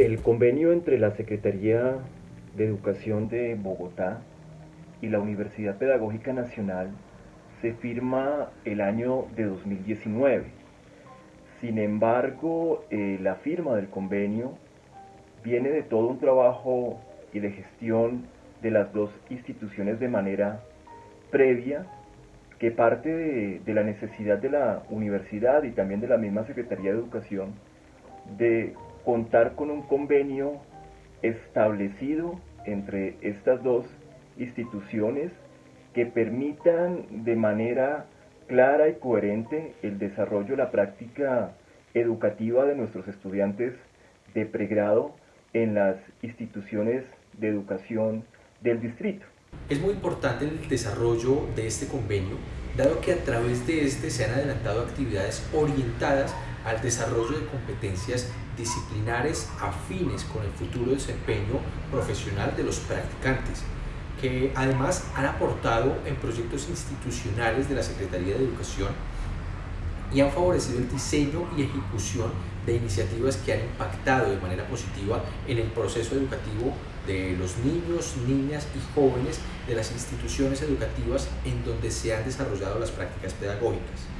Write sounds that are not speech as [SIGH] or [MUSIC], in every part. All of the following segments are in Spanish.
El convenio entre la Secretaría de Educación de Bogotá y la Universidad Pedagógica Nacional se firma el año de 2019. Sin embargo, eh, la firma del convenio viene de todo un trabajo y de gestión de las dos instituciones de manera previa que parte de, de, la necesidad de la universidad y también de la misma Secretaría de Educación de contar con un convenio establecido entre estas dos instituciones que permitan de manera clara y coherente el desarrollo, la práctica educativa de nuestros estudiantes de pregrado en las instituciones de educación del distrito. Es muy importante el desarrollo de este convenio, dado que a través de este se han adelantado actividades orientadas al desarrollo de competencias disciplinares afines con el futuro desempeño profesional de los practicantes, que además han aportado en proyectos institucionales de la Secretaría de Educación y han favorecido el diseño y ejecución de iniciativas que han impactado de manera positiva en el proceso educativo de los niños, niñas y jóvenes de las instituciones educativas en donde se han desarrollado las prácticas pedagógicas.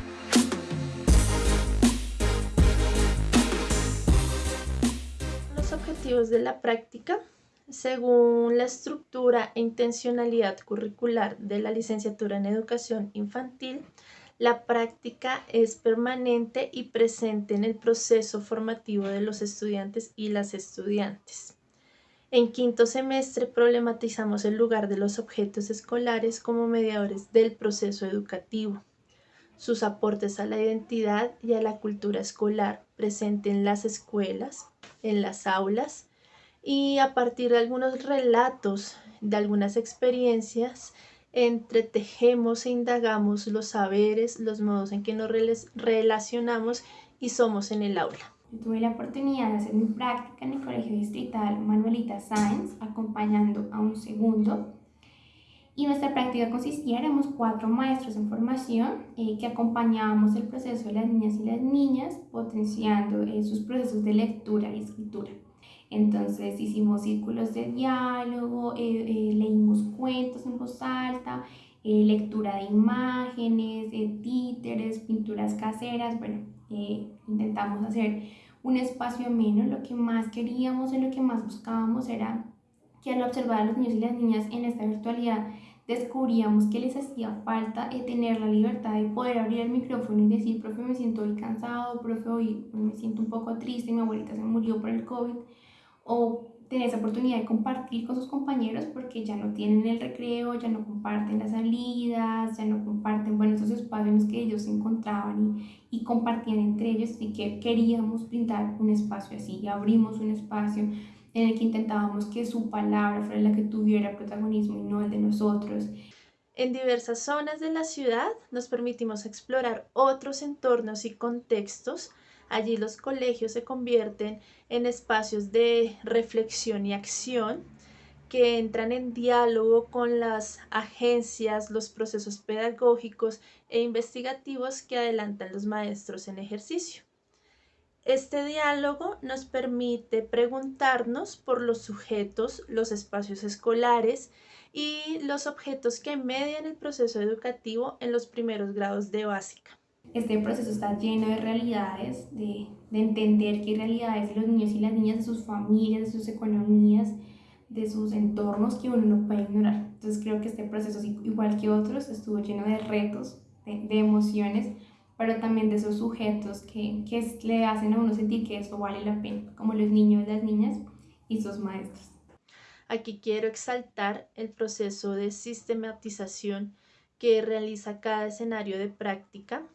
Objetivos de la práctica según la estructura e intencionalidad curricular de la licenciatura en educación infantil, la práctica es permanente y presente en el proceso formativo de los estudiantes y las estudiantes. En quinto semestre problematizamos el lugar de los objetos escolares como mediadores del proceso educativo, sus aportes a la identidad y a la cultura escolar presente en las escuelas, en las aulas, y a partir de algunos relatos, de algunas experiencias, entretejemos e indagamos los saberes, los modos en que nos relacionamos y somos en el aula. tuve la oportunidad de hacer mi práctica en el Colegio Distrital Manuelita Sáenz, acompañando a un segundo. Y nuestra práctica consistía, éramos cuatro maestros en formación eh, que acompañábamos el proceso de las niñas y las niñas, potenciando eh, sus procesos de lectura y escritura. Entonces hicimos círculos de diálogo, eh, eh, leímos cuentos en voz alta, eh, lectura de imágenes, títeres, pinturas caseras, bueno, intentamos hacer un espacio menos, lo que más queríamos y lo que más buscábamos era que al observar a los niños y las niñas en esta virtualidad descubríamos que les hacía falta tener la libertad de poder abrir el micrófono y decir, profe, me siento hoy cansado, profe, hoy me siento un poco triste, mi abuelita se murió por el COVID, o tener esa oportunidad de compartir con sus compañeros porque ya no tienen el recreo, ya no comparten las salidas, ya no comparten, bueno, esos espacios que ellos se encontraban y, y compartían entre ellos, y que queríamos brindar un espacio así, y abrimos un espacio en el que intentábamos que su palabra fuera la que tuviera protagonismo y no el de nosotros. En diversas zonas de la ciudad nos permitimos explorar otros entornos y contextos Allí los colegios se convierten en espacios de reflexión y acción que entran en diálogo con las agencias, los procesos pedagógicos e investigativos que adelantan los maestros en ejercicio. Este diálogo nos permite preguntarnos por los sujetos, los espacios escolares y los objetos que median el proceso educativo en los primeros grados de básica. Este proceso está lleno de realidades, de, de entender qué realidades de los niños y las niñas, de sus familias, de sus economías, de sus entornos que uno no puede ignorar. Entonces creo que este proceso, igual que otros, estuvo lleno de retos, de, de emociones, pero también de esos sujetos que, que, le hacen a uno sentir que eso vale la pena, como los niños, las niñas y sus maestros. Aquí quiero exaltar el proceso de sistematización que realiza cada escenario de práctica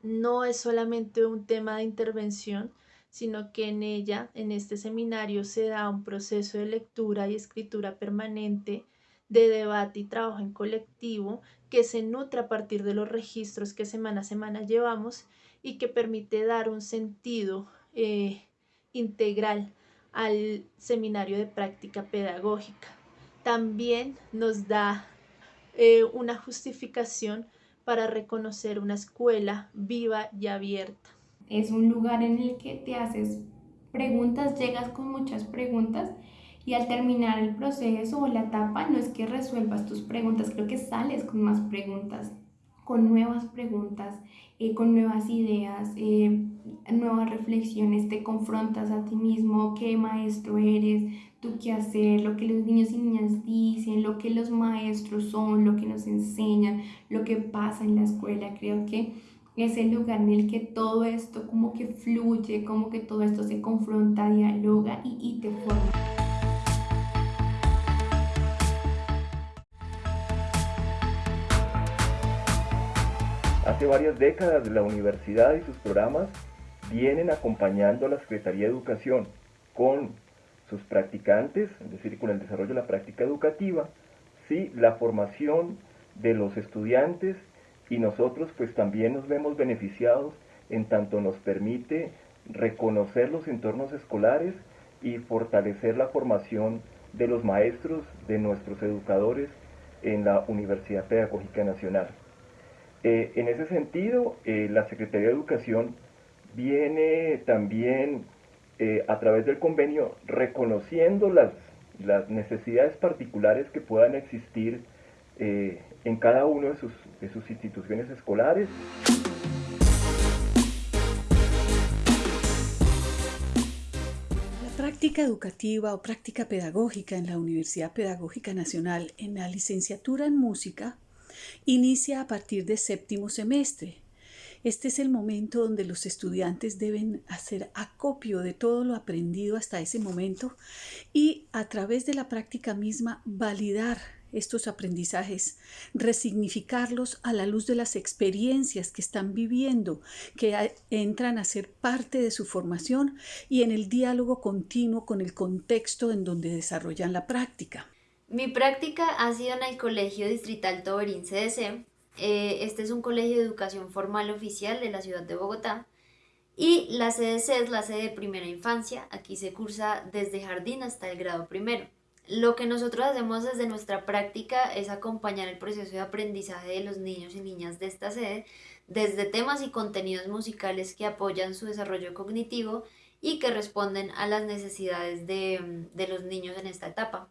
no es solamente un tema de intervención, sino que en ella, en este seminario, se da un proceso de lectura y escritura permanente, de debate y trabajo en colectivo, que se nutre a partir de los registros que semana a semana llevamos y que permite dar un sentido eh, integral al seminario de práctica pedagógica. También nos da eh, una justificación para reconocer una escuela viva y abierta. Es un lugar en el que te haces preguntas, llegas con muchas preguntas y al terminar el proceso o la etapa no es que resuelvas tus preguntas, creo que sales con más preguntas, con nuevas preguntas, eh, con nuevas ideas, eh, nuevas reflexiones, te confrontas a ti mismo, qué maestro eres, tú qué hacer, lo que los niños y niñas dicen, lo que los maestros son, lo que nos enseñan, lo que pasa en la escuela. Creo que es el lugar en el que todo esto como que fluye, como que todo esto se confronta, dialoga y, y te forma. Hace varias décadas la universidad y sus programas vienen acompañando a la Secretaría de Educación con sus practicantes, es decir, con el desarrollo de la práctica educativa, ¿sí? la formación de los estudiantes y nosotros pues también nos vemos beneficiados en tanto nos permite reconocer los entornos escolares y fortalecer la formación de los maestros, de nuestros educadores en la Universidad Pedagógica Nacional. Eh, en ese sentido, eh, la Secretaría de Educación viene también eh, a través del convenio reconociendo las, necesidades particulares que puedan existir en cada una de sus instituciones escolares. La práctica educativa o práctica pedagógica en la Universidad Pedagógica Nacional en la licenciatura en música inicia a partir de séptimo semestre. Este es el momento donde los estudiantes deben hacer acopio de todo lo aprendido hasta ese momento y a través de la práctica misma validar estos aprendizajes, resignificarlos a la luz de las experiencias que están viviendo, que entran a ser parte de su formación y en el diálogo continuo con el contexto en donde desarrollan la práctica. Mi práctica ha sido en el Colegio Distrital Toberín CDC. Eh, este es un colegio de educación formal oficial de la ciudad de Bogotá. Y la CDC es la sede de primera infancia. Aquí se cursa desde jardín hasta el grado primero. Lo que nosotros hacemos desde nuestra práctica es acompañar el proceso de aprendizaje de los niños y niñas de esta sede desde temas y contenidos musicales que apoyan su desarrollo cognitivo y que responden a las necesidades de, de los niños en esta etapa.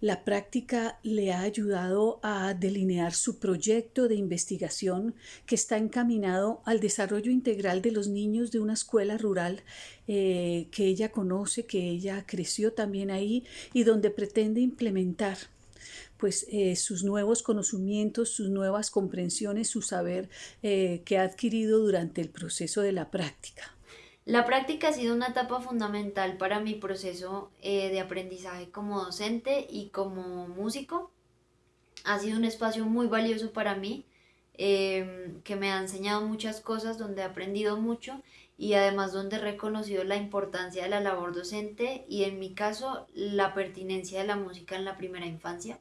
La práctica le ha ayudado a delinear su proyecto de investigación que está encaminado al desarrollo integral de los niños de una escuela rural eh, que ella conoce, que ella creció también ahí y donde pretende implementar pues eh, sus nuevos conocimientos, sus nuevas comprensiones, su saber eh, que ha adquirido durante el proceso de la práctica. La práctica ha sido una etapa fundamental para mi proceso eh, de aprendizaje como docente y como músico. Ha sido un espacio muy valioso para mí, em, que me ha enseñado muchas cosas, donde he aprendido mucho y además donde he reconocido la importancia de la labor docente y en mi caso la pertinencia de la música en la primera infancia.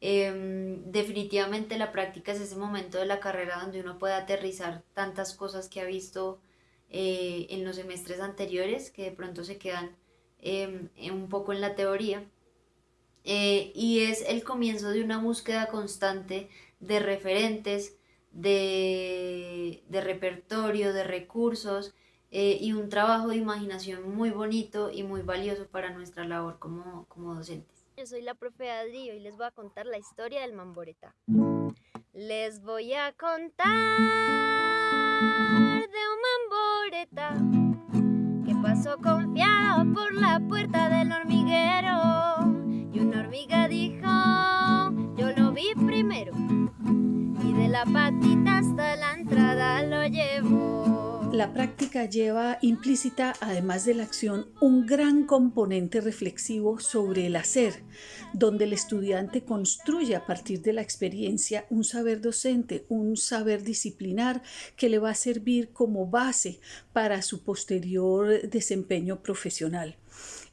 Em, definitivamente la práctica es ese momento de la carrera donde uno puede aterrizar tantas cosas que ha visto eh, en los semestres anteriores que de pronto se quedan em, un poco en la teoría. Eh, y es el comienzo de una búsqueda constante de referentes, de, repertorio, de recursos eh, y un trabajo de imaginación muy bonito y muy valioso para nuestra labor como, como docentes. Yo soy la profe Adri y les voy a contar la historia del mamboreta. Les voy a contar de un mamboreta que pasó confiado por la puerta del hormiguero y una hormiga dijo, yo lo vi primero y de la patita hasta la entrada lo llevó. La práctica lleva implícita, además de la acción, un gran componente reflexivo sobre el hacer, donde el estudiante construye a partir de la experiencia un saber docente, un saber disciplinar que le va a servir como base para su posterior desempeño profesional.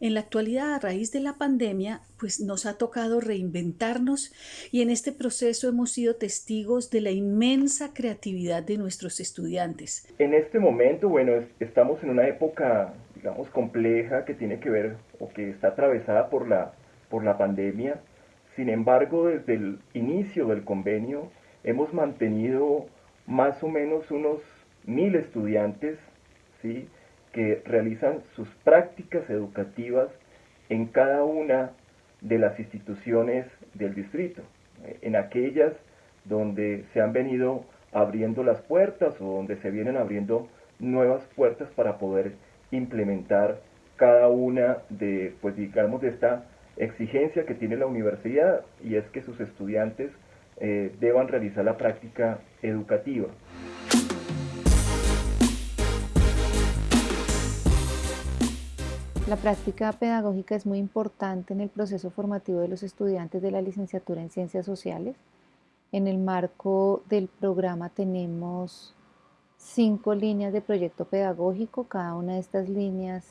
En la actualidad, a raíz de la pandemia, pues nos ha tocado reinventarnos y en este proceso hemos sido testigos de la inmensa creatividad de nuestros estudiantes. En este momento, bueno, estamos en una época, digamos, compleja que tiene que ver o que está atravesada por la, por la pandemia. Sin embargo, desde el inicio del convenio hemos mantenido más o menos unos mil estudiantes, ¿sí? Que realizan sus prácticas educativas en cada una de las instituciones del distrito, eh, en aquellas donde se han venido abriendo las puertas o donde se vienen abriendo nuevas puertas para poder implementar cada una de, pues digamos, de esta exigencia que tiene la universidad y es que sus estudiantes eh, deban realizar la práctica educativa. La práctica pedagógica es muy importante en el proceso formativo de los estudiantes de la licenciatura en Ciencias Sociales. En el marco del programa tenemos cinco líneas de proyecto pedagógico. Cada una de estas líneas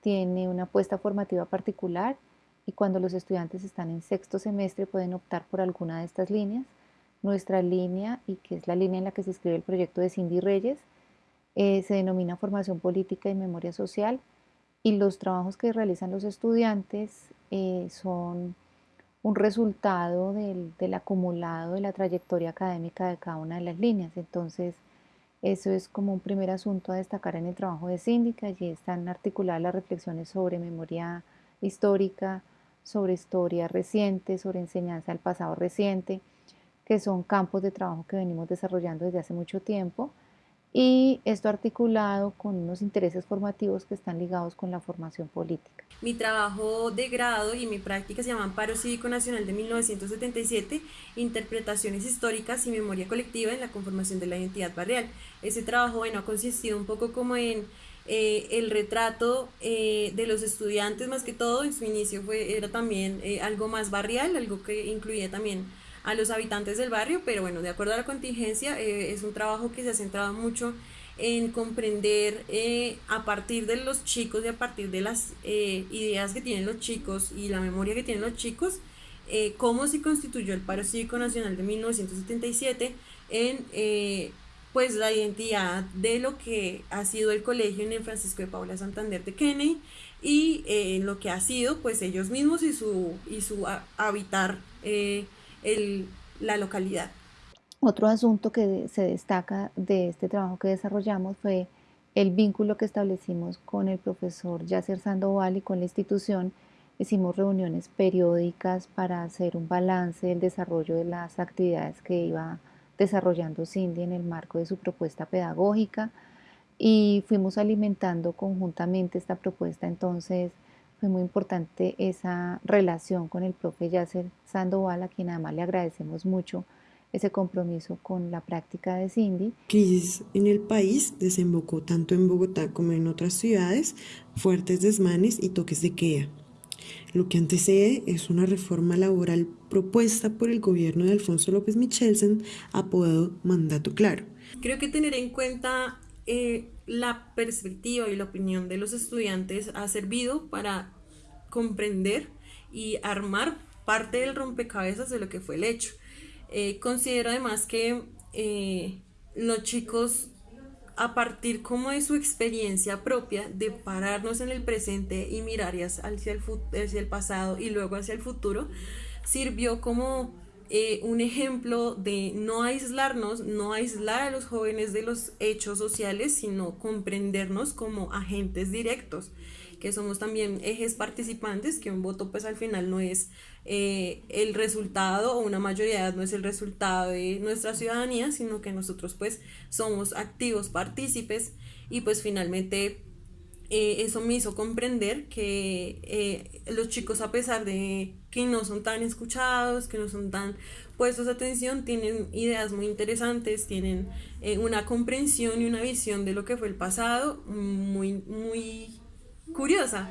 tiene una apuesta formativa particular y cuando los estudiantes están en sexto semestre pueden optar por alguna de estas líneas. Nuestra línea, y que es la línea en la que se escribe el proyecto de Cindy Reyes, eh, se denomina Formación Política y Memoria Social y los trabajos que realizan los estudiantes eh, son un resultado del, del, acumulado de la trayectoria académica de cada una de las líneas. Entonces, eso es como un primer asunto a destacar en el trabajo de Síndica. Allí están articuladas las reflexiones sobre memoria histórica, sobre historia reciente, sobre enseñanza del pasado reciente, que son campos de trabajo que venimos desarrollando desde hace mucho tiempo y esto articulado con unos intereses formativos que están ligados con la formación política. Mi trabajo de grado y mi práctica se llama Paro Cívico Nacional de 1977, Interpretaciones Históricas y Memoria Colectiva en la Conformación de la Identidad Barrial. Ese trabajo, bueno, ha consistido un poco como en eh, el retrato eh, de los estudiantes más que todo, en su inicio fue, era también eh, algo más barrial, algo que incluía también a los habitantes del barrio, pero bueno, de acuerdo a la contingencia, eh, es un trabajo que se ha centrado mucho en comprender eh, a partir de los chicos y a partir de las eh, ideas que tienen los chicos y la memoria que tienen los chicos, cómo se constituyó el paro cívico nacional de 1977 en pues la identidad de lo que ha sido el colegio en el Francisco de Paula Santander de Kennedy y en lo que ha sido pues ellos mismos y su, y su habitar el, la localidad. Otro asunto que se destaca de este trabajo que desarrollamos fue el vínculo que establecimos con el profesor Yasser Sandoval y con la institución. Hicimos reuniones periódicas para hacer un balance del desarrollo de las actividades que iba desarrollando Cindy en el marco de su propuesta pedagógica y fuimos alimentando conjuntamente esta propuesta. Entonces, fue muy importante esa relación con el profe Yasser Sandoval, a quien además le agradecemos mucho ese compromiso con la práctica de Cindy. Crisis en el país desembocó tanto en Bogotá como en otras ciudades, fuertes desmanes y toques de queda. Lo que antecede es una reforma laboral propuesta por el gobierno de Alfonso López Michelsen, apodado Mandato Claro. Creo que tener en cuenta eh, la perspectiva y la opinión de los estudiantes ha servido para comprender y armar parte del rompecabezas de lo que fue el hecho. Eh, considero además que eh, los chicos, a partir como de su experiencia propia, de pararnos en el presente y mirar hacia el, hacia el pasado y luego hacia el futuro, sirvió como eh, un ejemplo de no aislarnos, no aislar a los jóvenes de los hechos sociales, sino comprendernos como agentes directos que somos también ejes participantes, que un voto pues al final no es eh, el resultado o una mayoría no es el resultado de nuestra ciudadanía, sino que nosotros pues somos activos partícipes. Y pues finalmente eh, eso me hizo comprender que eh, los chicos a pesar de que no son tan escuchados, que no son tan puestos atención, tienen ideas muy interesantes, tienen una comprensión y una visión de lo que fue el pasado muy, muy curiosa.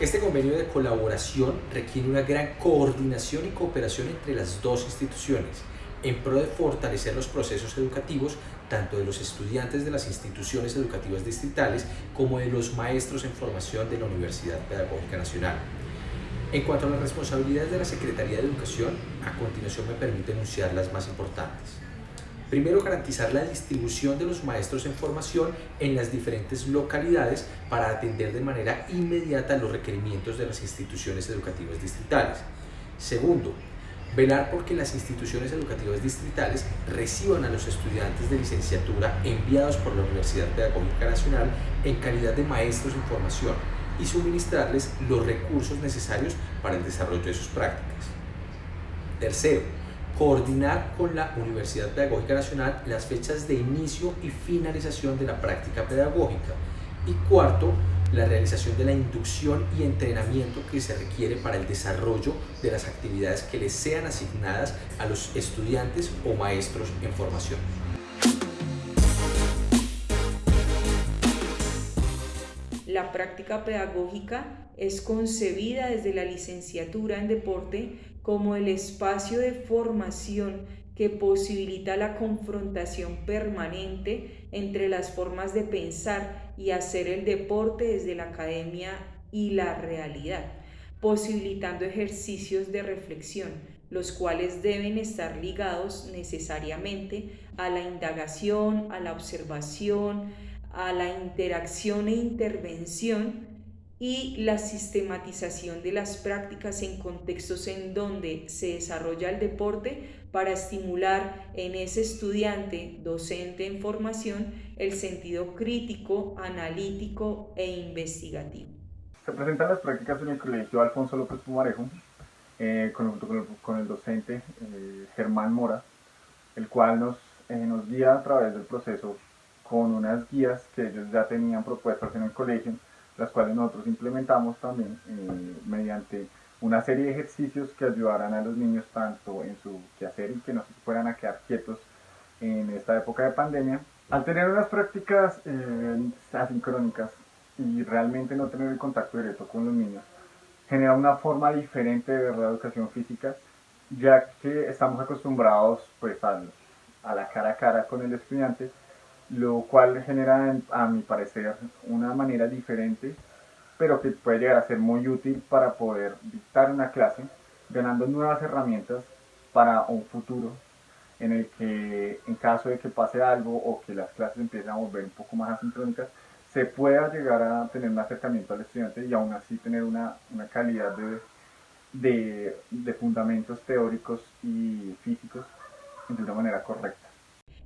Este convenio de colaboración requiere una gran coordinación y cooperación entre las dos instituciones en pro de fortalecer los procesos educativos tanto de los estudiantes de las instituciones educativas distritales como de los maestros en formación de la Universidad Pedagógica Nacional. En cuanto a las responsabilidades de la Secretaría de Educación, a continuación me permite enunciar las más importantes. Primero, garantizar la distribución de los maestros en formación en las diferentes localidades para atender de manera inmediata los requerimientos de las instituciones educativas distritales. Segundo, velar porque las instituciones educativas distritales reciban a los estudiantes de licenciatura enviados por la Universidad Pedagógica Nacional en calidad de maestros en formación y suministrarles los recursos necesarios para el desarrollo de sus prácticas. Tercero, coordinar con la Universidad Pedagógica Nacional las fechas de inicio y finalización de la práctica pedagógica. Y cuarto, la realización de la inducción y entrenamiento que se requiere para el desarrollo de las actividades que les sean asignadas a los estudiantes o maestros en formación. La práctica pedagógica es concebida desde la licenciatura en deporte como el espacio de formación que posibilita la confrontación permanente entre las formas de pensar y hacer el deporte desde la academia y la realidad, posibilitando ejercicios de reflexión, los cuales deben estar ligados necesariamente a la indagación, a la observación, a la interacción e intervención y la sistematización de las prácticas en contextos en donde se desarrolla el deporte para estimular en ese estudiante docente en formación el sentido crítico, analítico e investigativo. Se presentan las prácticas en el Colegio Alfonso López Pumarejo eh, con, con, el docente eh, Germán Mora, el cual nos, eh, nos guía a través del proceso con unas guías que ellos ya tenían propuestas en el colegio las cuales nosotros implementamos también eh, mediante una serie de ejercicios que ayudaran a los niños tanto en su quehacer y que no se fueran a quedar quietos en esta época de pandemia. Al tener unas prácticas eh, asincrónicas y realmente no tener el contacto directo con los niños, genera una forma diferente de ver la educación física, ya que estamos acostumbrados pues a la cara a cara con el estudiante lo cual genera, a mi parecer, una manera diferente, pero que puede llegar a ser muy útil para poder dictar una clase, ganando nuevas herramientas para un futuro en el que, en caso de que pase algo o que las clases empiecen a volver un poco más asincrónicas, se pueda llegar a tener un acercamiento al estudiante y aún así tener una, calidad de, de fundamentos teóricos y físicos de una manera correcta.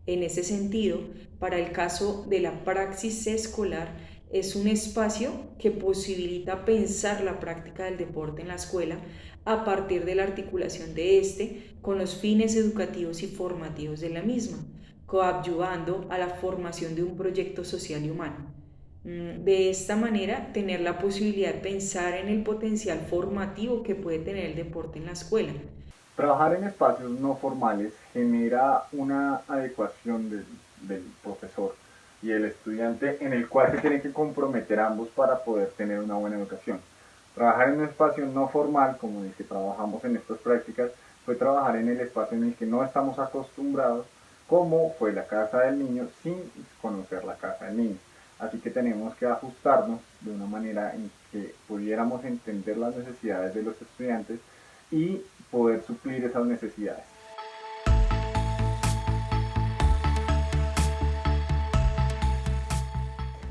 En ese sentido, para el caso de la praxis escolar, es un espacio que posibilita pensar la práctica del deporte en la escuela a partir de la articulación de este con los fines educativos y formativos de la misma, coadyuvando a la formación de un proyecto social y humano. Mm, de esta manera, tener la posibilidad de pensar en el potencial formativo que puede tener el deporte en la escuela, Trabajar en espacios no formales genera una adecuación del, profesor y el estudiante en el cual se tienen que comprometer ambos para poder tener una buena educación. Trabajar en un espacio no formal, como el que trabajamos en estas prácticas, fue trabajar en el espacio en el que no estamos acostumbrados, como fue la casa del niño, sin conocer la casa del niño. Así que tenemos que ajustarnos de una manera en que pudiéramos entender las necesidades de los estudiantes y poder suplir esas necesidades.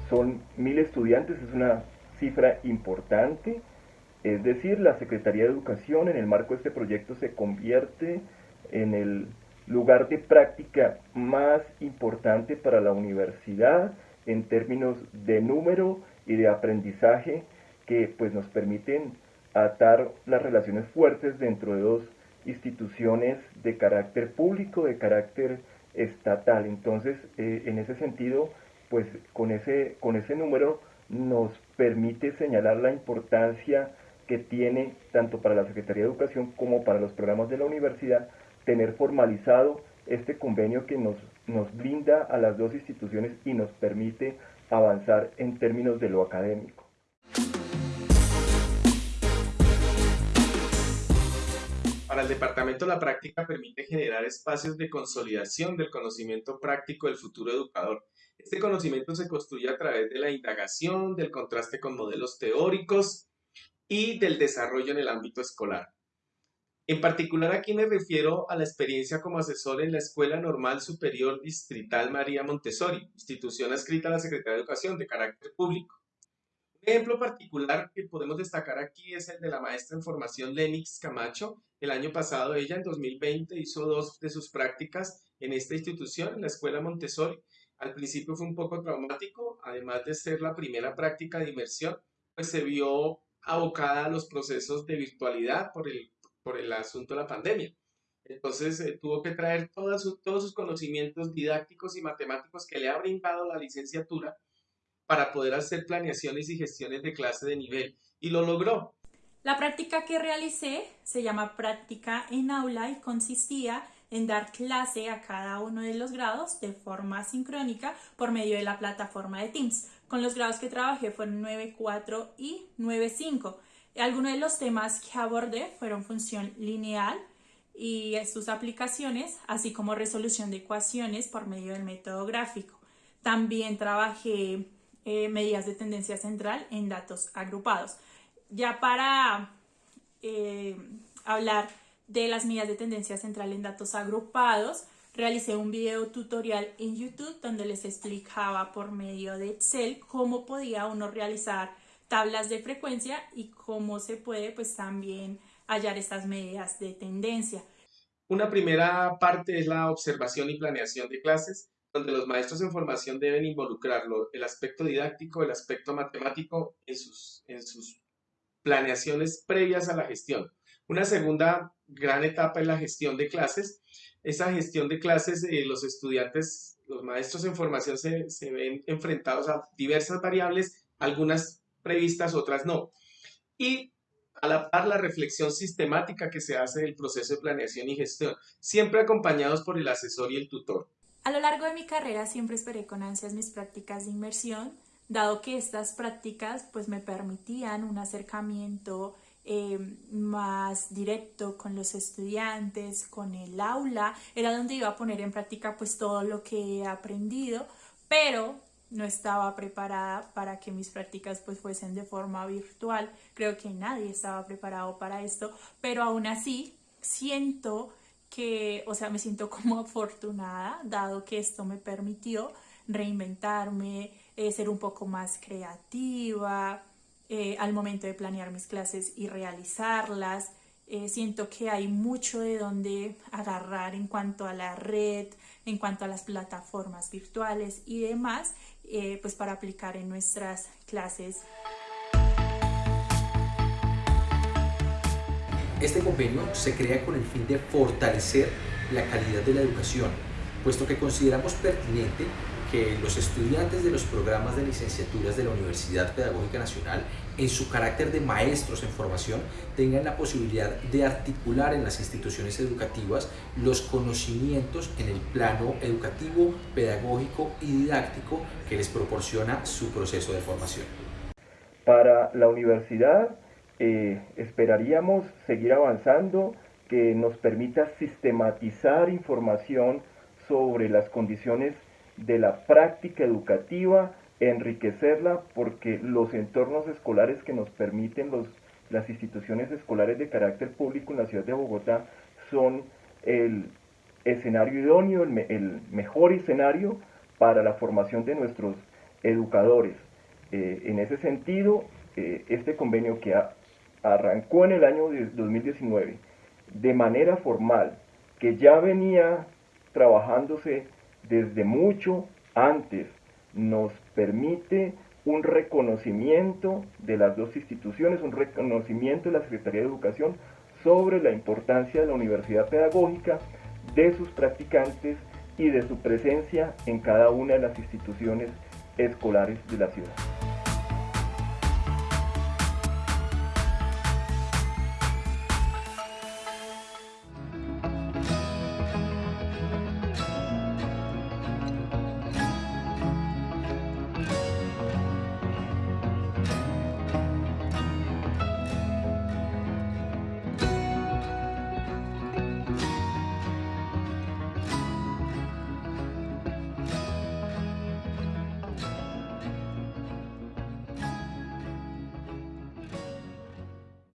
Son mil estudiantes, es una cifra importante, es decir, la Secretaría de Educación en el marco de este proyecto se convierte en el lugar de práctica más importante para la universidad en términos de número y de aprendizaje que pues nos permiten atar las relaciones fuertes dentro de dos instituciones de carácter público, de carácter estatal. Entonces, eh, en ese sentido, pues con ese, con ese número nos permite señalar la importancia que tiene tanto para la Secretaría de Educación como para los programas de la universidad tener formalizado este convenio que nos, nos blinda a las dos instituciones y nos permite avanzar en términos de lo académico. Para el departamento, la práctica permite generar espacios de consolidación del conocimiento práctico del futuro educador. Este conocimiento se construye a través de la indagación, del contraste con modelos teóricos y del desarrollo en el ámbito escolar. En particular aquí me refiero a la experiencia como asesor en la Escuela Normal Superior Distrital María Montessori, institución adscrita a la Secretaría de Educación de carácter público. Ejemplo particular que podemos destacar aquí es el de la maestra en formación Lenix Camacho. El año pasado ella en 2020 hizo dos de sus prácticas en esta institución, en la Escuela Montessori. Al principio fue un poco traumático, además de ser la primera práctica de inmersión, pues se vio abocada a los procesos de virtualidad por el, por el asunto de la pandemia. Entonces eh, tuvo que traer todos sus conocimientos didácticos y matemáticos que le ha brindado la licenciatura para poder hacer planeaciones y gestiones de clase de nivel. Y lo logró. La práctica que realicé se llama práctica en aula y consistía en dar clase a cada uno de los grados de forma sincrónica por medio de la plataforma de Teams. Con los grados que trabajé fueron 9.4 y 9.5. Algunos de los temas que abordé fueron función lineal y sus aplicaciones, así como resolución de ecuaciones por medio del método gráfico. También trabajé eh, medidas de tendencia central en datos agrupados. Ya para eh, hablar de las medidas de tendencia central en datos agrupados, realicé un video tutorial en YouTube donde les explicaba por medio de Excel cómo podía uno realizar tablas de frecuencia y cómo se puede pues también hallar estas medidas de tendencia. Una primera parte es la observación y planeación de clases, donde los maestros en formación deben involucrarlo, el aspecto didáctico, el aspecto matemático en sus, en sus planeaciones previas a la gestión. Una segunda gran etapa es la gestión de clases. Esa gestión de clases, eh, los estudiantes, los maestros en formación se, se ven enfrentados a diversas variables, algunas previstas, otras no. Y a la par la reflexión sistemática que se hace del proceso de planeación y gestión, siempre acompañados por el asesor y el tutor. A lo largo de mi carrera siempre esperé con ansias mis prácticas de inmersión, dado que estas prácticas pues me permitían un acercamiento eh, más directo con los estudiantes, con el aula, era donde iba a poner en práctica pues todo lo que he aprendido, pero no estaba preparada para que mis prácticas pues fuesen de forma virtual. Creo que nadie estaba preparado para esto, pero aún así siento que, o sea, me siento [LAUGHS] como afortunada, dado que esto me permitió reinventarme, eh, ser un poco más creativa, eh, al momento de planear mis clases y realizarlas. Eh, siento que hay mucho de donde agarrar en cuanto a la red, en cuanto a las plataformas virtuales y demás, pues para aplicar en nuestras clases. Este convenio se crea con el fin de fortalecer la calidad de la educación, puesto que consideramos pertinente que los estudiantes de los programas de licenciaturas de la Universidad Pedagógica Nacional, en su carácter de maestros en formación, tengan la posibilidad de articular en las instituciones educativas los conocimientos en el plano educativo, pedagógico y didáctico que les proporciona su proceso de formación. Para la universidad eh, esperaríamos seguir avanzando, que nos permita sistematizar información sobre las condiciones de la práctica educativa, enriquecerla porque los entornos escolares que nos permiten los, las instituciones escolares de carácter público en la ciudad de Bogotá son el escenario idóneo, el, mejor escenario para la formación de nuestros educadores. Eh, en ese sentido, eh, este convenio que arrancó en el año 2019 de manera formal, que ya venía trabajándose desde mucho antes nos permite un reconocimiento de las dos instituciones, un reconocimiento de la Secretaría de Educación sobre la importancia de la universidad pedagógica, de sus practicantes y de su presencia en cada una de las instituciones escolares de la ciudad.